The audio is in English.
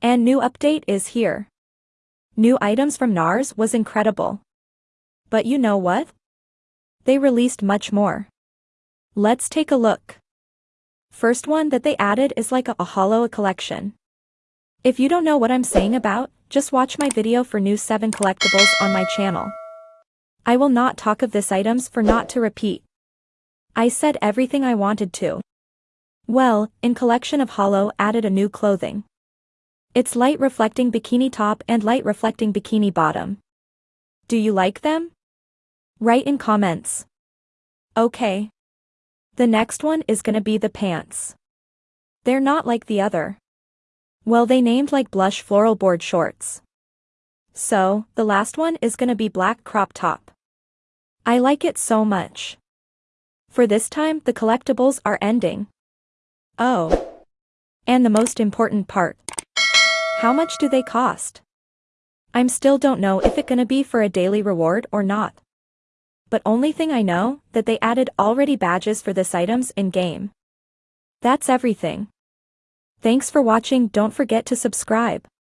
And new update is here. New items from NARS was incredible. But you know what? They released much more. Let's take a look. First one that they added is like a, a holo collection. If you don't know what I'm saying about, just watch my video for new 7 collectibles on my channel. I will not talk of this items for not to repeat. I said everything I wanted to. Well, in collection of Holo added a new clothing. It's light reflecting bikini top and light reflecting bikini bottom. Do you like them? Write in comments. Okay. The next one is gonna be the pants. They're not like the other. Well they named like blush floral board shorts. So, the last one is gonna be black crop top. I like it so much. For this time the collectibles are ending. Oh. And the most important part. How much do they cost? I'm still don't know if it gonna be for a daily reward or not. But only thing I know, that they added already badges for this items in-game. That's everything. Thanks for watching don't forget to subscribe.